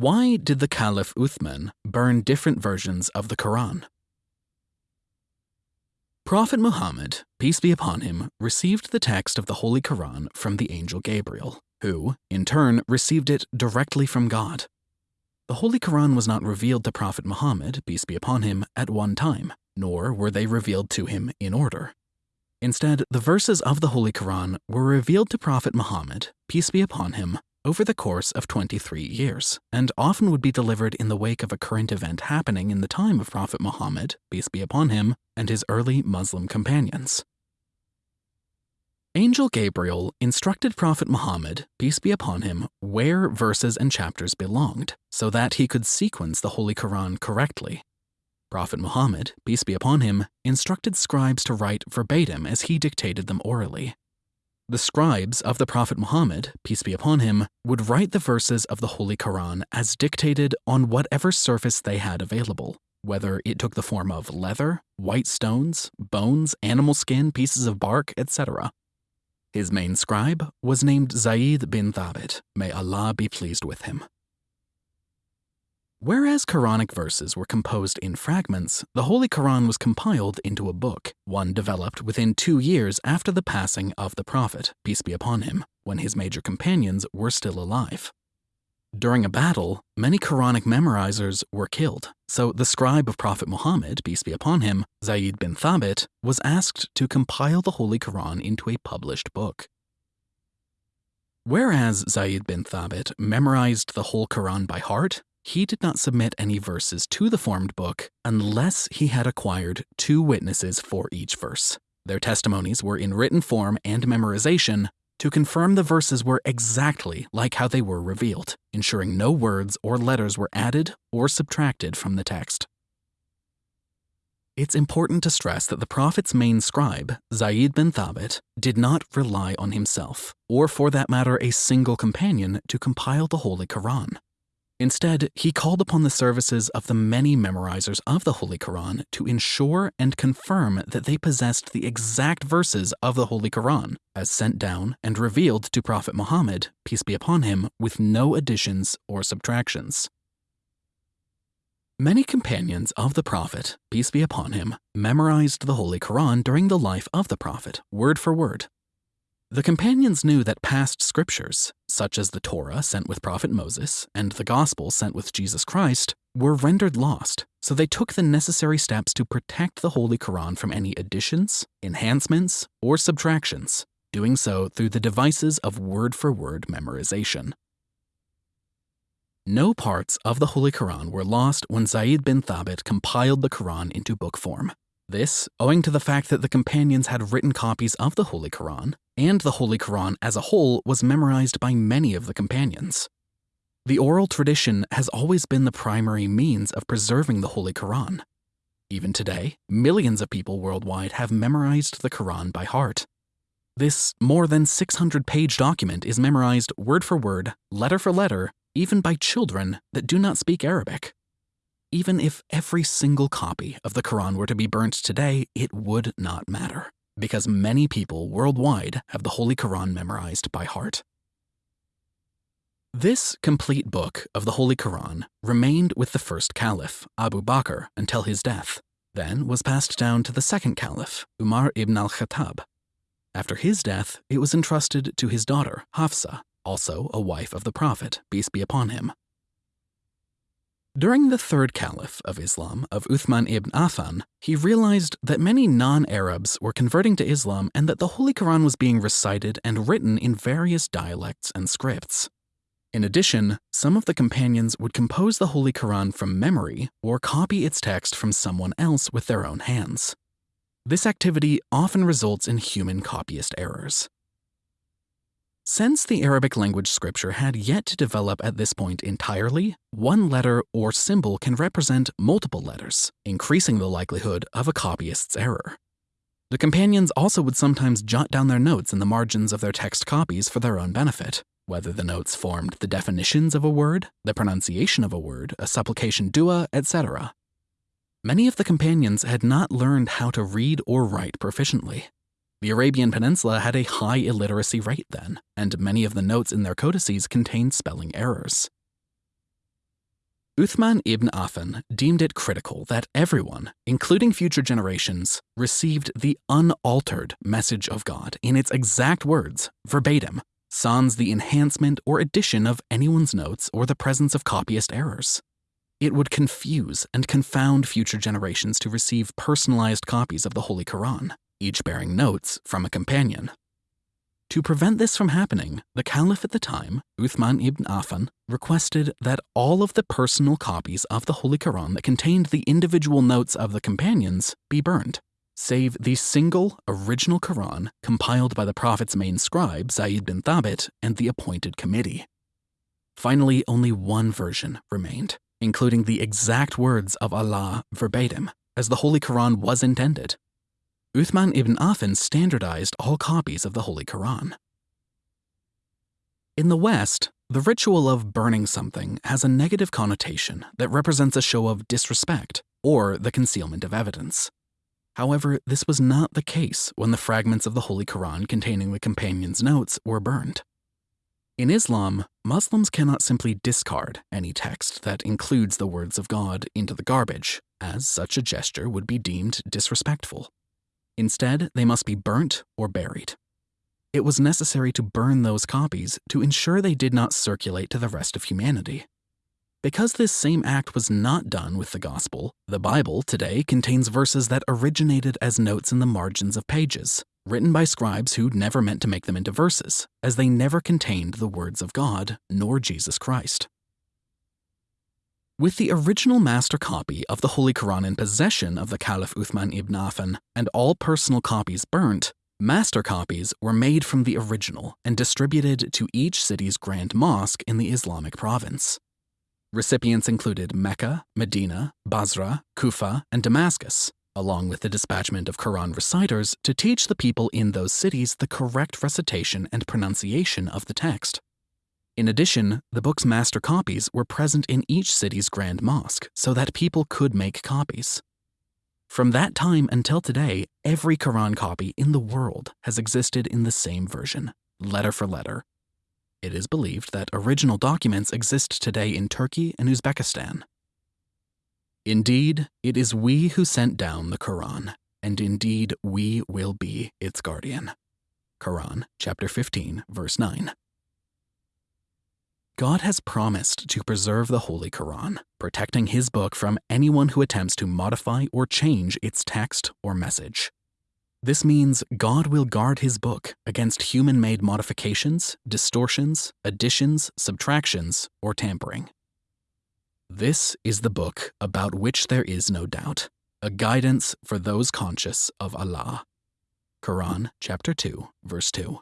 Why did the Caliph Uthman burn different versions of the Quran? Prophet Muhammad, peace be upon him, received the text of the Holy Quran from the angel Gabriel, who, in turn, received it directly from God. The Holy Quran was not revealed to Prophet Muhammad, peace be upon him, at one time, nor were they revealed to him in order. Instead, the verses of the Holy Quran were revealed to Prophet Muhammad, peace be upon him, over the course of 23 years, and often would be delivered in the wake of a current event happening in the time of Prophet Muhammad, peace be upon him, and his early Muslim companions. Angel Gabriel instructed Prophet Muhammad, peace be upon him, where verses and chapters belonged, so that he could sequence the Holy Quran correctly. Prophet Muhammad, peace be upon him, instructed scribes to write verbatim as he dictated them orally. The scribes of the Prophet Muhammad, peace be upon him, would write the verses of the Holy Quran as dictated on whatever surface they had available, whether it took the form of leather, white stones, bones, animal skin, pieces of bark, etc. His main scribe was named Zayd bin Thabit, may Allah be pleased with him. Whereas Quranic verses were composed in fragments, the Holy Quran was compiled into a book, one developed within two years after the passing of the Prophet, peace be upon him, when his major companions were still alive. During a battle, many Quranic memorizers were killed, so the scribe of Prophet Muhammad, peace be upon him, Zayd bin Thabit, was asked to compile the Holy Quran into a published book. Whereas Zayd bin Thabit memorized the whole Quran by heart, he did not submit any verses to the formed book unless he had acquired two witnesses for each verse. Their testimonies were in written form and memorization to confirm the verses were exactly like how they were revealed, ensuring no words or letters were added or subtracted from the text. It's important to stress that the Prophet's main scribe, Zayd bin Thabit, did not rely on himself, or for that matter, a single companion, to compile the Holy Quran. Instead, he called upon the services of the many memorizers of the Holy Quran to ensure and confirm that they possessed the exact verses of the Holy Quran, as sent down and revealed to Prophet Muhammad, peace be upon him, with no additions or subtractions. Many companions of the Prophet, peace be upon him, memorized the Holy Quran during the life of the Prophet, word for word, the companions knew that past scriptures, such as the Torah sent with Prophet Moses and the Gospel sent with Jesus Christ, were rendered lost, so they took the necessary steps to protect the Holy Quran from any additions, enhancements, or subtractions, doing so through the devices of word for word memorization. No parts of the Holy Quran were lost when Zayd bin Thabit compiled the Quran into book form. This, owing to the fact that the companions had written copies of the Holy Quran, and the Holy Quran as a whole was memorized by many of the companions. The oral tradition has always been the primary means of preserving the Holy Quran. Even today, millions of people worldwide have memorized the Quran by heart. This more than 600 page document is memorized word for word, letter for letter, even by children that do not speak Arabic. Even if every single copy of the Quran were to be burnt today, it would not matter, because many people worldwide have the Holy Quran memorized by heart. This complete book of the Holy Quran remained with the first caliph, Abu Bakr, until his death, then was passed down to the second caliph, Umar ibn al-Khattab. After his death, it was entrusted to his daughter, Hafsa, also a wife of the Prophet, peace be upon him, during the third caliph of Islam, of Uthman ibn Affan, he realized that many non-Arabs were converting to Islam and that the Holy Quran was being recited and written in various dialects and scripts. In addition, some of the companions would compose the Holy Quran from memory or copy its text from someone else with their own hands. This activity often results in human copyist errors. Since the Arabic language scripture had yet to develop at this point entirely, one letter or symbol can represent multiple letters, increasing the likelihood of a copyist's error. The companions also would sometimes jot down their notes in the margins of their text copies for their own benefit, whether the notes formed the definitions of a word, the pronunciation of a word, a supplication dua, etc. Many of the companions had not learned how to read or write proficiently, the Arabian Peninsula had a high illiteracy rate then, and many of the notes in their codices contained spelling errors. Uthman ibn Affan deemed it critical that everyone, including future generations, received the unaltered message of God in its exact words, verbatim, sans the enhancement or addition of anyone's notes or the presence of copyist errors. It would confuse and confound future generations to receive personalized copies of the Holy Quran, each bearing notes from a companion. To prevent this from happening, the Caliph at the time, Uthman ibn Affan, requested that all of the personal copies of the Holy Quran that contained the individual notes of the companions be burned, save the single original Quran compiled by the Prophet's main scribe, Zayd bin Thabit, and the appointed committee. Finally, only one version remained, including the exact words of Allah verbatim, as the Holy Quran was intended, Uthman ibn Affan standardized all copies of the Holy Quran. In the West, the ritual of burning something has a negative connotation that represents a show of disrespect or the concealment of evidence. However, this was not the case when the fragments of the Holy Quran containing the companion's notes were burned. In Islam, Muslims cannot simply discard any text that includes the words of God into the garbage, as such a gesture would be deemed disrespectful. Instead, they must be burnt or buried. It was necessary to burn those copies to ensure they did not circulate to the rest of humanity. Because this same act was not done with the Gospel, the Bible today contains verses that originated as notes in the margins of pages, written by scribes who never meant to make them into verses, as they never contained the words of God nor Jesus Christ. With the original master copy of the Holy Quran in possession of the Caliph Uthman ibn Affan and all personal copies burnt, master copies were made from the original and distributed to each city's grand mosque in the Islamic province. Recipients included Mecca, Medina, Basra, Kufa, and Damascus, along with the dispatchment of Quran reciters to teach the people in those cities the correct recitation and pronunciation of the text. In addition, the book's master copies were present in each city's grand mosque so that people could make copies. From that time until today, every Quran copy in the world has existed in the same version, letter for letter. It is believed that original documents exist today in Turkey and Uzbekistan. Indeed, it is we who sent down the Quran, and indeed we will be its guardian. Quran, chapter 15, verse 9. God has promised to preserve the Holy Quran, protecting his book from anyone who attempts to modify or change its text or message. This means God will guard his book against human made modifications, distortions, additions, subtractions, or tampering. This is the book about which there is no doubt, a guidance for those conscious of Allah. Quran chapter 2, verse 2.